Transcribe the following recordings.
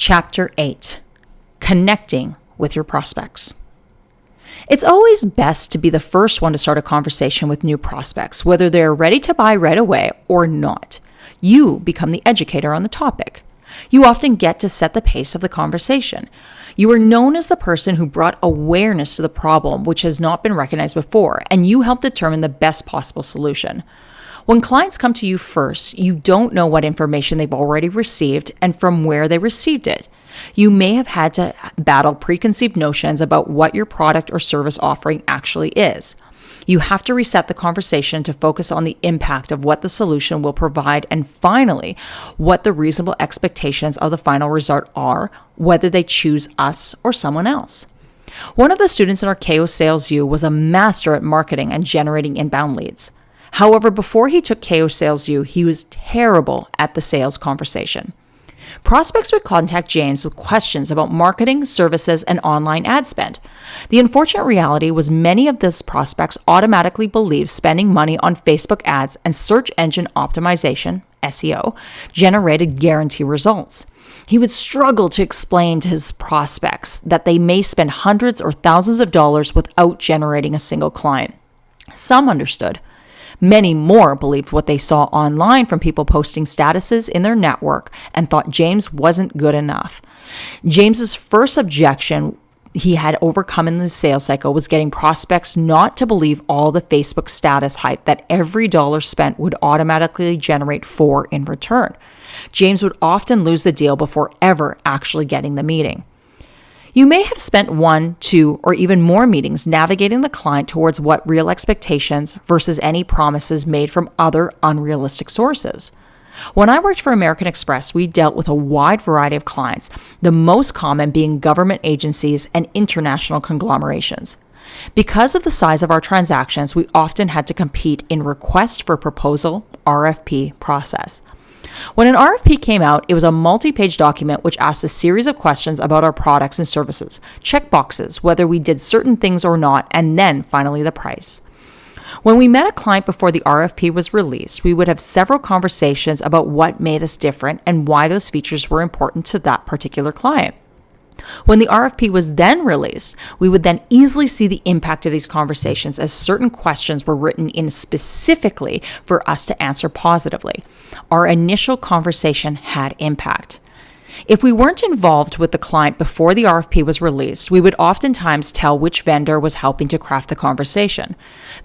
Chapter 8 Connecting with Your Prospects. It's always best to be the first one to start a conversation with new prospects, whether they're ready to buy right away or not. You become the educator on the topic. You often get to set the pace of the conversation. You are known as the person who brought awareness to the problem which has not been recognized before, and you help determine the best possible solution. When clients come to you first, you don't know what information they've already received and from where they received it. You may have had to battle preconceived notions about what your product or service offering actually is. You have to reset the conversation to focus on the impact of what the solution will provide and finally, what the reasonable expectations of the final result are, whether they choose us or someone else. One of the students in our KO Sales U was a master at marketing and generating inbound leads. However, before he took KO Sales U, he was terrible at the sales conversation. Prospects would contact James with questions about marketing, services, and online ad spend. The unfortunate reality was many of those prospects automatically believed spending money on Facebook ads and search engine optimization, SEO, generated guarantee results. He would struggle to explain to his prospects that they may spend hundreds or thousands of dollars without generating a single client. Some understood, Many more believed what they saw online from people posting statuses in their network and thought James wasn't good enough. James's first objection he had overcome in the sales cycle was getting prospects not to believe all the Facebook status hype that every dollar spent would automatically generate four in return. James would often lose the deal before ever actually getting the meeting. You may have spent one, two, or even more meetings navigating the client towards what real expectations versus any promises made from other unrealistic sources. When I worked for American Express, we dealt with a wide variety of clients, the most common being government agencies and international conglomerations. Because of the size of our transactions, we often had to compete in request for proposal RFP process. When an RFP came out, it was a multi page document which asked a series of questions about our products and services, check boxes, whether we did certain things or not, and then finally the price. When we met a client before the RFP was released, we would have several conversations about what made us different and why those features were important to that particular client. When the RFP was then released, we would then easily see the impact of these conversations as certain questions were written in specifically for us to answer positively. Our initial conversation had impact. If we weren't involved with the client before the RFP was released, we would oftentimes tell which vendor was helping to craft the conversation.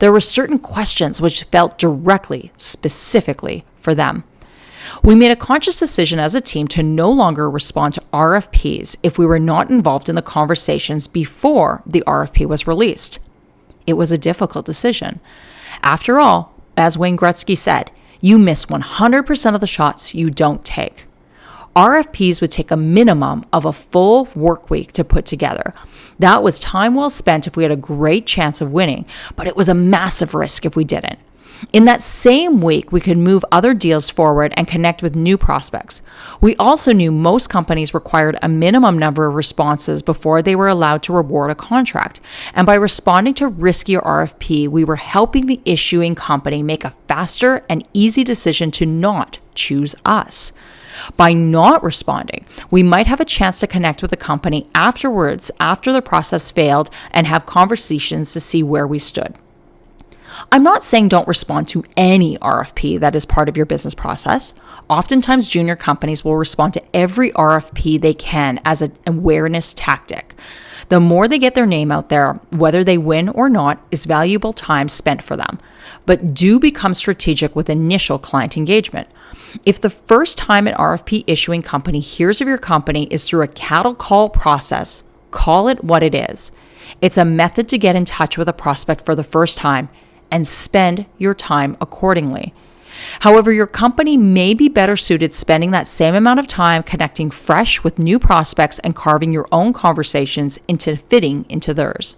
There were certain questions which felt directly, specifically for them. We made a conscious decision as a team to no longer respond to RFPs if we were not involved in the conversations before the RFP was released. It was a difficult decision. After all, as Wayne Gretzky said, you miss 100% of the shots you don't take. RFPs would take a minimum of a full work week to put together. That was time well spent if we had a great chance of winning, but it was a massive risk if we didn't. In that same week, we could move other deals forward and connect with new prospects. We also knew most companies required a minimum number of responses before they were allowed to reward a contract. And by responding to riskier RFP, we were helping the issuing company make a faster and easy decision to not choose us. By not responding, we might have a chance to connect with the company afterwards, after the process failed, and have conversations to see where we stood. I'm not saying don't respond to any RFP that is part of your business process. Oftentimes, junior companies will respond to every RFP they can as an awareness tactic. The more they get their name out there, whether they win or not, is valuable time spent for them. But do become strategic with initial client engagement. If the first time an RFP issuing company hears of your company is through a cattle call process, call it what it is. It's a method to get in touch with a prospect for the first time and spend your time accordingly. However, your company may be better suited spending that same amount of time connecting fresh with new prospects and carving your own conversations into fitting into theirs.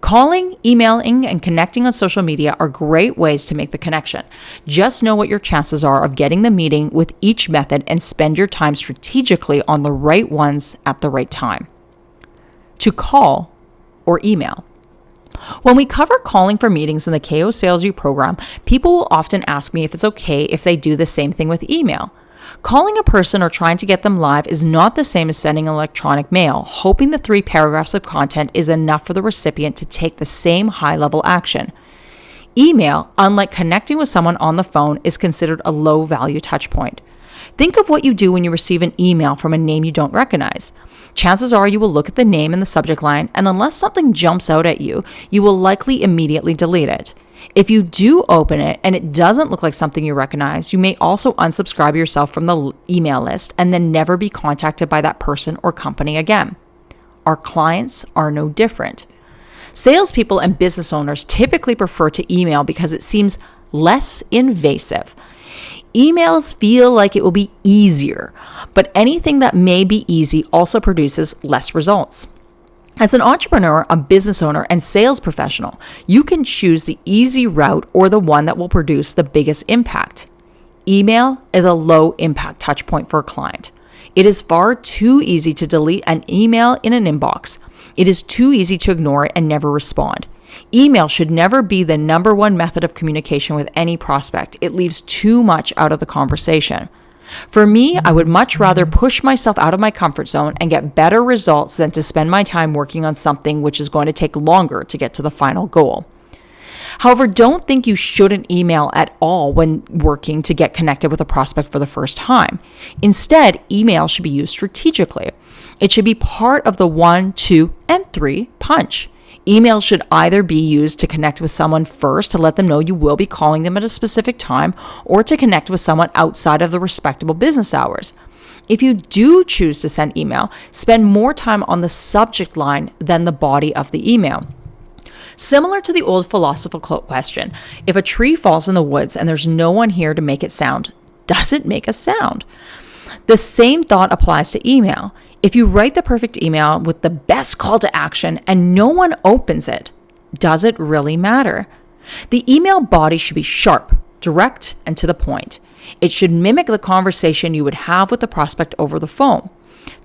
Calling, emailing, and connecting on social media are great ways to make the connection. Just know what your chances are of getting the meeting with each method and spend your time strategically on the right ones at the right time. To call or email. When we cover calling for meetings in the KO Sales U program, people will often ask me if it's okay if they do the same thing with email. Calling a person or trying to get them live is not the same as sending electronic mail, hoping the three paragraphs of content is enough for the recipient to take the same high level action. Email, unlike connecting with someone on the phone, is considered a low value touchpoint. Think of what you do when you receive an email from a name you don't recognize. Chances are you will look at the name in the subject line, and unless something jumps out at you, you will likely immediately delete it. If you do open it and it doesn't look like something you recognize, you may also unsubscribe yourself from the email list and then never be contacted by that person or company again. Our clients are no different. Salespeople and business owners typically prefer to email because it seems less invasive. Emails feel like it will be easier, but anything that may be easy also produces less results. As an entrepreneur, a business owner, and sales professional, you can choose the easy route or the one that will produce the biggest impact. Email is a low impact touch point for a client. It is far too easy to delete an email in an inbox. It is too easy to ignore it and never respond. Email should never be the number one method of communication with any prospect. It leaves too much out of the conversation. For me, I would much rather push myself out of my comfort zone and get better results than to spend my time working on something which is going to take longer to get to the final goal. However, don't think you shouldn't email at all when working to get connected with a prospect for the first time. Instead, email should be used strategically. It should be part of the one, two, and three punch. Email should either be used to connect with someone first to let them know you will be calling them at a specific time or to connect with someone outside of the respectable business hours. If you do choose to send email, spend more time on the subject line than the body of the email. Similar to the old philosophical question if a tree falls in the woods and there's no one here to make it sound, does it make a sound? The same thought applies to email. If you write the perfect email with the best call to action and no one opens it, does it really matter? The email body should be sharp, direct, and to the point. It should mimic the conversation you would have with the prospect over the phone.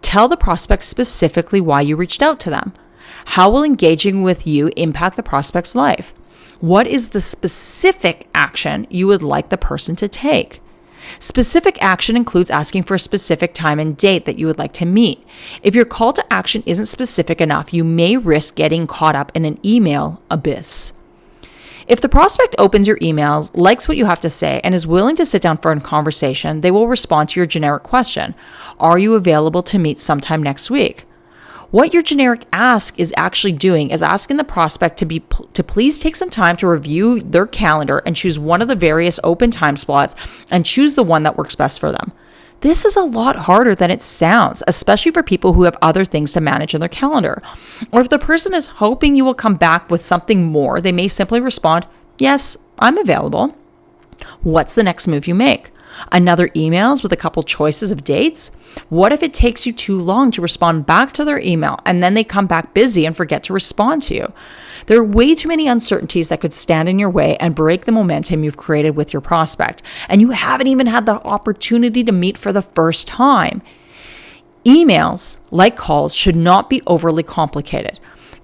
Tell the prospect specifically why you reached out to them. How will engaging with you impact the prospect's life? What is the specific action you would like the person to take? Specific action includes asking for a specific time and date that you would like to meet. If your call to action isn't specific enough, you may risk getting caught up in an email abyss. If the prospect opens your emails, likes what you have to say, and is willing to sit down for a conversation, they will respond to your generic question Are you available to meet sometime next week? What your generic ask is actually doing is asking the prospect to be to please take some time to review their calendar and choose one of the various open time slots and choose the one that works best for them. This is a lot harder than it sounds, especially for people who have other things to manage in their calendar. Or if the person is hoping you will come back with something more, they may simply respond, Yes, I'm available. What's the next move you make? Another emails with a couple choices of dates? What if it takes you too long to respond back to their email and then they come back busy and forget to respond to you? There are way too many uncertainties that could stand in your way and break the momentum you've created with your prospect, and you haven't even had the opportunity to meet for the first time. Emails, like calls, should not be overly complicated.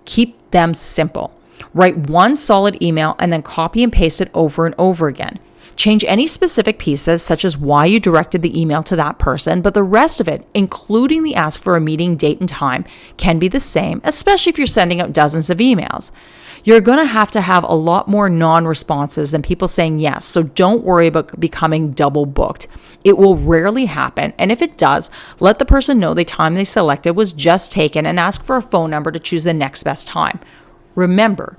Keep them simple. Write one solid email and then copy and paste it over and over again. Change any specific pieces, such as why you directed the email to that person, but the rest of it, including the ask for a meeting date and time, can be the same, especially if you're sending out dozens of emails. You're going to have to have a lot more non responses than people saying yes, so don't worry about becoming double booked. It will rarely happen, and if it does, let the person know the time they selected was just taken and ask for a phone number to choose the next best time. Remember,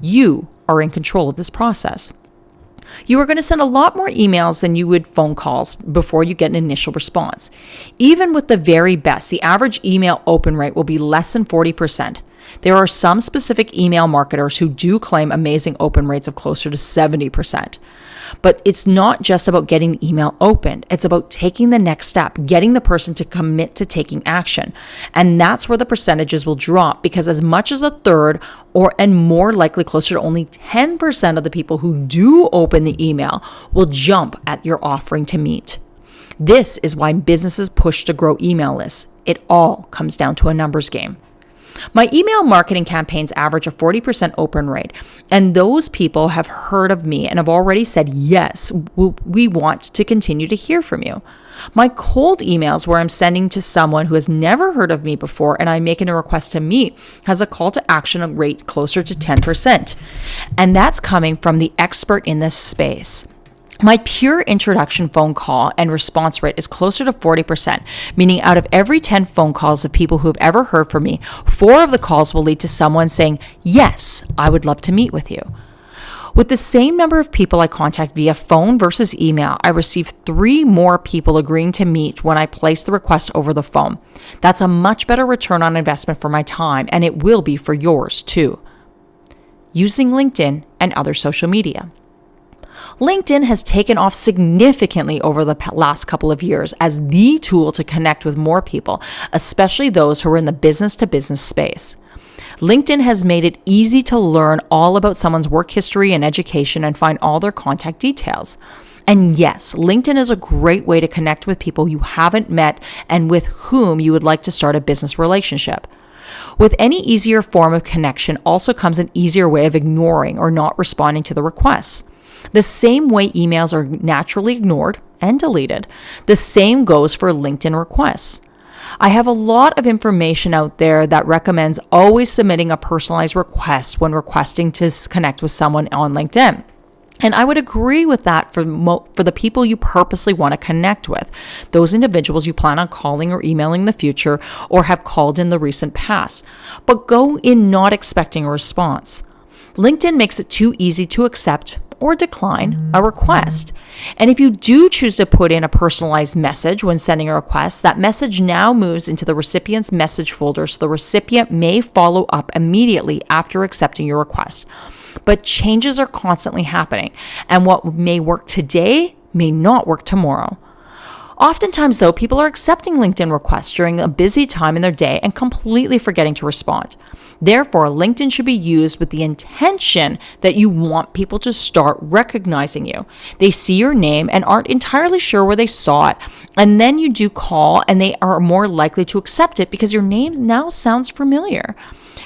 you are in control of this process. You are going to send a lot more emails than you would phone calls before you get an initial response. Even with the very best, the average email open rate will be less than 40%. There are some specific email marketers who do claim amazing open rates of closer to 70%. But it's not just about getting the email opened, it's about taking the next step, getting the person to commit to taking action. And that's where the percentages will drop because as much as a third or and more likely closer to only 10% of the people who do open the email will jump at your offering to meet. This is why businesses push to grow email lists. It all comes down to a numbers game. My email marketing campaigns average a 40% open rate, and those people have heard of me and have already said, Yes, we want to continue to hear from you. My cold emails, where I'm sending to someone who has never heard of me before and I'm making a request to meet, has a call to action rate closer to 10%. And that's coming from the expert in this space. My pure introduction phone call and response rate is closer to 40%, meaning out of every 10 phone calls of people who have ever heard from me, four of the calls will lead to someone saying, Yes, I would love to meet with you. With the same number of people I contact via phone versus email, I receive three more people agreeing to meet when I place the request over the phone. That's a much better return on investment for my time, and it will be for yours too. Using LinkedIn and other social media. LinkedIn has taken off significantly over the last couple of years as the tool to connect with more people, especially those who are in the business to business space. LinkedIn has made it easy to learn all about someone's work history and education and find all their contact details. And yes, LinkedIn is a great way to connect with people you haven't met and with whom you would like to start a business relationship. With any easier form of connection also comes an easier way of ignoring or not responding to the requests. The same way emails are naturally ignored and deleted, the same goes for LinkedIn requests. I have a lot of information out there that recommends always submitting a personalized request when requesting to connect with someone on LinkedIn. And I would agree with that for mo- for the people you purposely want to connect with, those individuals you plan on calling or emailing in the future or have called in the recent past. But go in not expecting a response. LinkedIn makes it too easy to accept or decline a request. And if you do choose to put in a personalized message when sending a request, that message now moves into the recipient's message folder so the recipient may follow up immediately after accepting your request. But changes are constantly happening, and what may work today may not work tomorrow. Oftentimes, though, people are accepting LinkedIn requests during a busy time in their day and completely forgetting to respond. Therefore, LinkedIn should be used with the intention that you want people to start recognizing you. They see your name and aren't entirely sure where they saw it, and then you do call and they are more likely to accept it because your name now sounds familiar.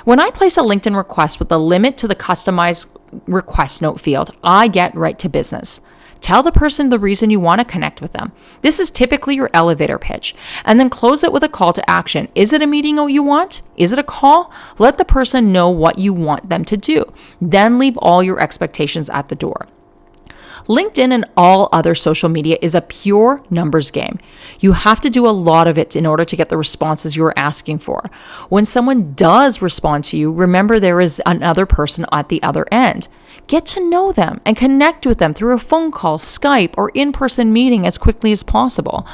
When I place a LinkedIn request with a limit to the customized request note field, I get right to business. Tell the person the reason you want to connect with them. This is typically your elevator pitch. And then close it with a call to action. Is it a meeting you want? Is it a call? Let the person know what you want them to do. Then leave all your expectations at the door. LinkedIn and all other social media is a pure numbers game. You have to do a lot of it in order to get the responses you're asking for. When someone does respond to you, remember there is another person at the other end. Get to know them and connect with them through a phone call, Skype, or in person meeting as quickly as possible.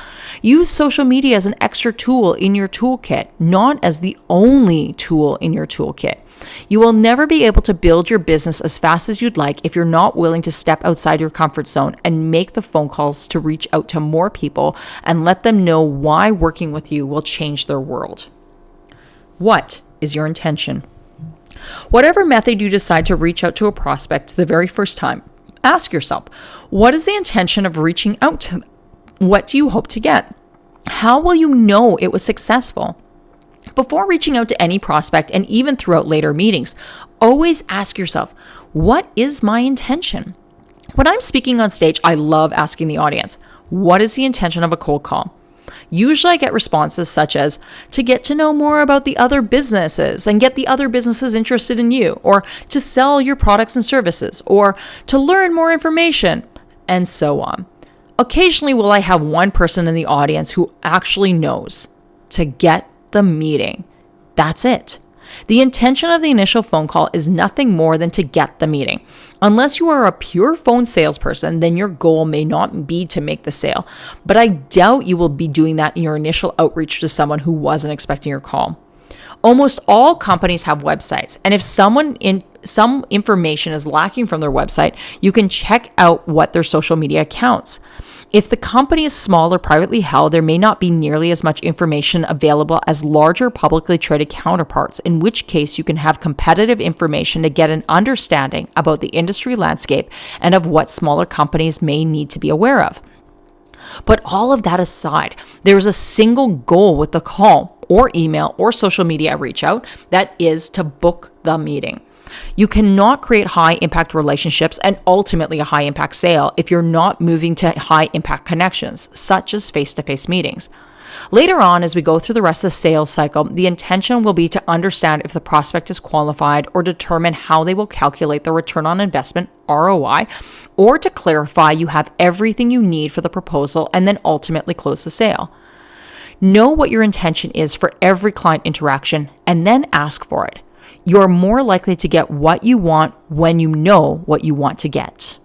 Use social media as an extra tool in your toolkit, not as the only tool in your toolkit. You will never be able to build your business as fast as you'd like if you're not willing to step outside your comfort zone and make the phone calls to reach out to more people and let them know why working with you will change their world. What is your intention? Whatever method you decide to reach out to a prospect the very first time, ask yourself what is the intention of reaching out to them? What do you hope to get? How will you know it was successful? Before reaching out to any prospect and even throughout later meetings, always ask yourself, what is my intention? When I'm speaking on stage, I love asking the audience, what is the intention of a cold call? Usually I get responses such as to get to know more about the other businesses and get the other businesses interested in you, or to sell your products and services, or to learn more information, and so on. Occasionally, will I have one person in the audience who actually knows to get the meeting. That's it. The intention of the initial phone call is nothing more than to get the meeting. Unless you are a pure phone salesperson, then your goal may not be to make the sale. But I doubt you will be doing that in your initial outreach to someone who wasn't expecting your call. Almost all companies have websites, and if someone in some information is lacking from their website, you can check out what their social media accounts. If the company is small or privately held, there may not be nearly as much information available as larger publicly traded counterparts, in which case you can have competitive information to get an understanding about the industry landscape and of what smaller companies may need to be aware of. But all of that aside, there is a single goal with the call or email or social media reach out. That is to book the meeting. You cannot create high impact relationships and ultimately a high impact sale if you're not moving to high impact connections, such as face to face meetings. Later on, as we go through the rest of the sales cycle, the intention will be to understand if the prospect is qualified or determine how they will calculate the return on investment ROI, or to clarify you have everything you need for the proposal and then ultimately close the sale. Know what your intention is for every client interaction and then ask for it you're more likely to get what you want when you know what you want to get.